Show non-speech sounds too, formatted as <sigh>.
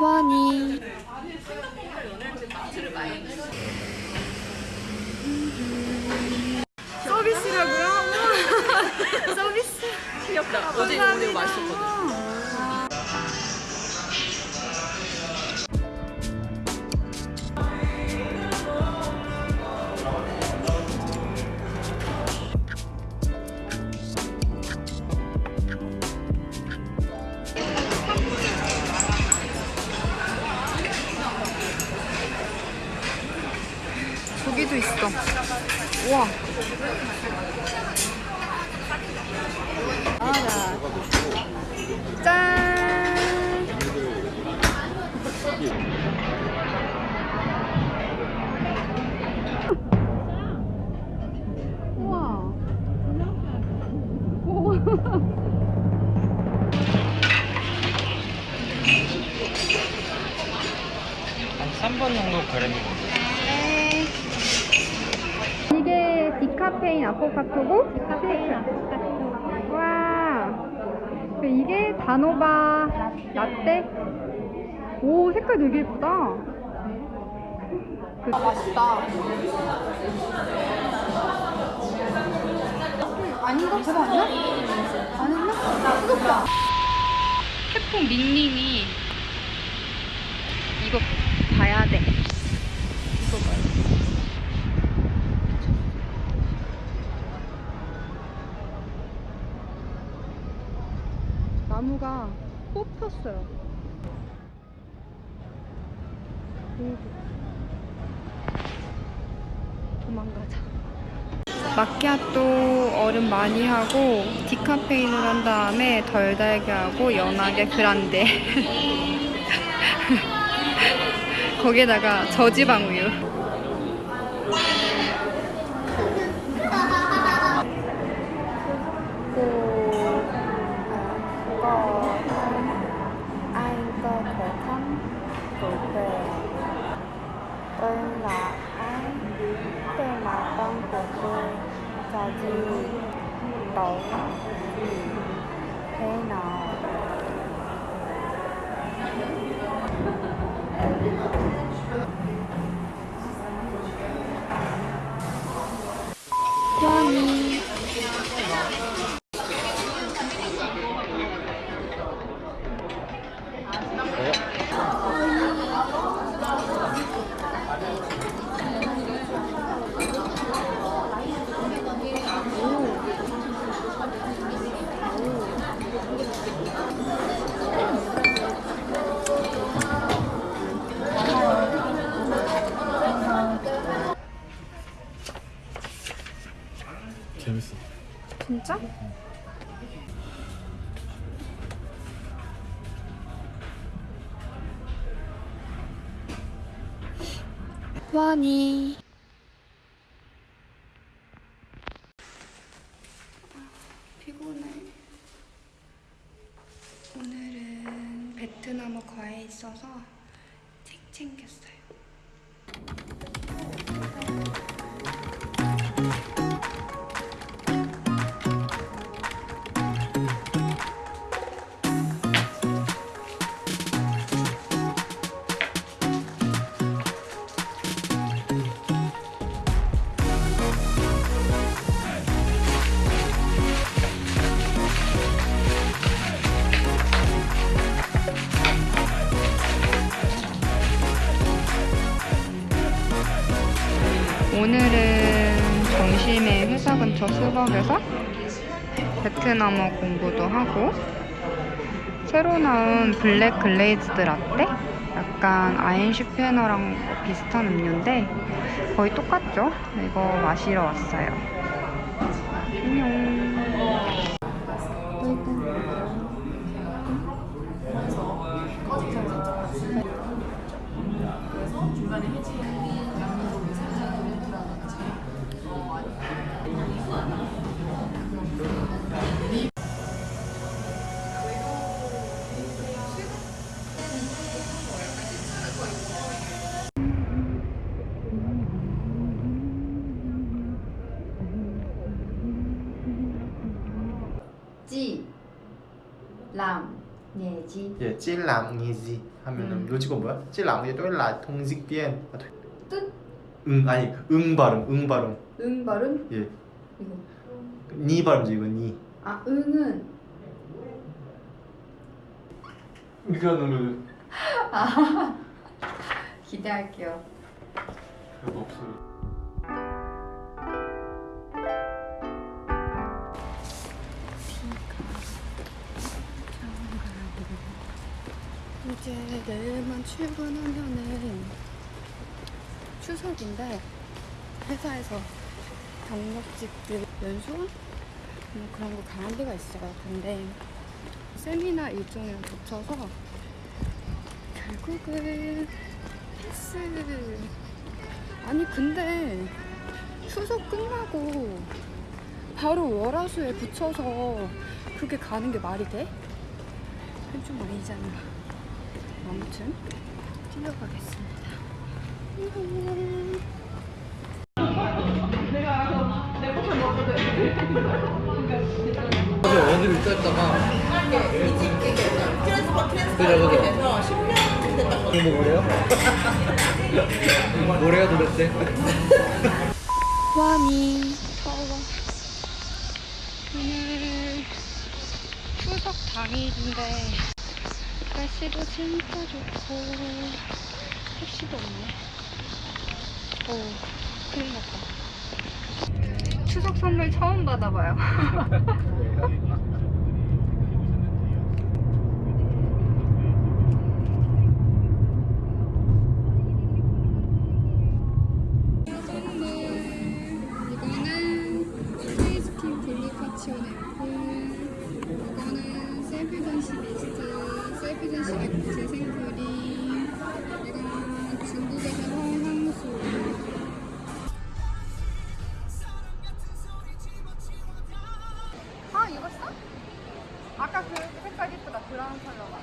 와니 서비스라고요? <laughs> 서비스 귀엽다. 어제 오늘 맛있었거든. 와. 알아. 짠. 우와. <laughs> 한 3번 정도 그램이 네. 이게 디카페인 아포카토고? 디카페인 아포카토. 와. 그리고 이게 다노바 라떼. 오, 색깔 되게 예쁘다. 그... 아, 맛있다. 아닌가? 저거 아니야? 아닌가? 뜨겁다. 태풍 밍밍이 이거 봐야 돼. 이거 봐요. 나무가 뽑혔어요. 오. 도망가자. 마키아또 얼음 많이 하고 디카페인을 한 다음에 덜 달게 하고 연하게 그란데 <laughs> 거기에다가 저지방 우유 然后炸鸡、刀、黑脑。 재밌어. 진짜? 와니. 피곤해. 오늘은 베트남어 과외 있어서 오늘은 점심에 회사 근처 스벅에서 베트남어 공부도 하고 새로 나온 black glazed 라떼? 약간 아인슈페너랑 비슷한 음료인데 거의 똑같죠? 이거 마시러 왔어요. 안녕. chị làm 예지 예, 찔랑이지 하면은 음. 요지가 뭐야? 찔랑이 또일라 통직비엔 뜻? 응 아니 응 발음 응 발음 응 발음 예, 이거 니 발음지 이거 니. 아 응은 이거는 <laughs> <laughs> 기대할게요 별거 없어요. 이제 내일만 출근하면은 추석인데 회사에서 경력직들 연수원 뭐 그런 거 가는 데가 있어요. 근데 세미나 일정이랑 겹쳐서 결국은 패스. 아니 근데 추석 끝나고 바로 월화수에 붙여서 그게 가는 게 말이 돼? 그건 좀 아니잖아. 아무튼 뛰어가겠습니다. 그래서 어디로 있었다가 그죠 그죠 10년 됐던 거 이거 뭐래요? 뭐래요 도대체? 와미 더워. 오늘 추석 당일인데 날씨도 진짜 좋고 택시도 없네. 오 큰일 났다. 추석 선물 처음 받아봐요. <laughs> <laughs> 아까 그 색깔 이쁘다 브라운 컬러가